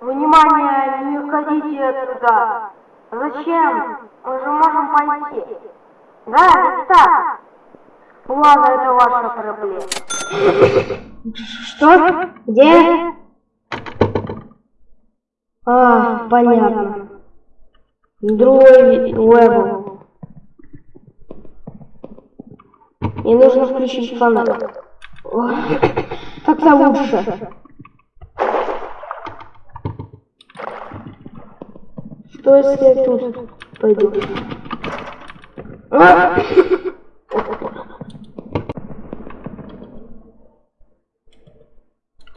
Внимание, не уходите туда. Зачем? Мы же можем пойти. Да, так. Ладно, это ваша проблема. Что? Где? А, понятно. Другой level. Мне нужно включить фонарь. Так-то лучше. Что если я тут пойду? А!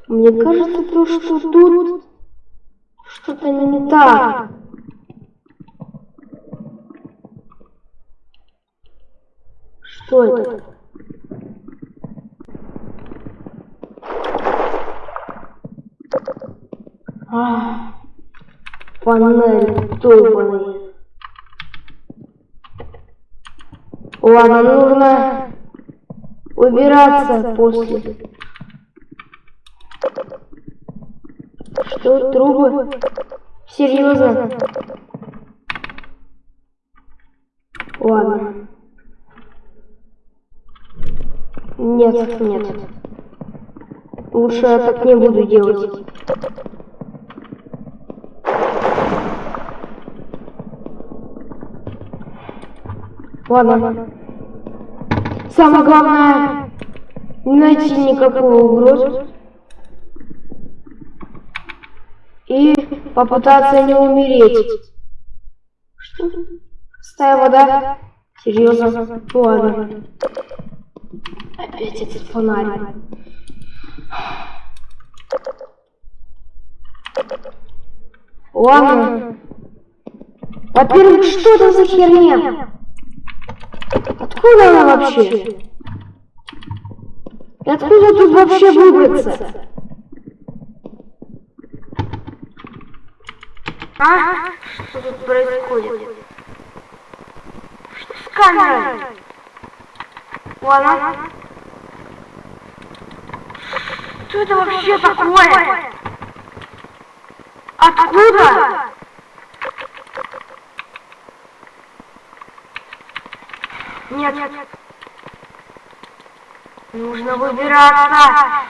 Мне кажется, то, что тут что-то не так. Что это? А, панель долбаный. Ладно, нужно убираться после. Что, трубы? Серьезно? Ладно. Нет, нет. Лучше я так не буду делать. Ладно. Самое главное, не найти никакую угрозу. И попытаться не умереть. Что? Стая вода? Серьезно? Ладно. Опять этот фонарь. Ладно. Во-первых, что это за херня? Откуда она вообще? И откуда тут вообще выбраться? А? Что тут происходит? Что с камерой? Ладно. Что это вообще такое? Откуда? Нет, нет. Нужно выбираться.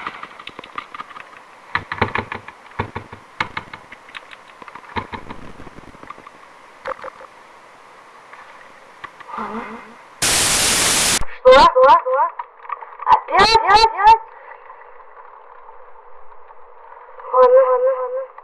Что? Что? Опять? Опять? Ладно, ладно, ладно.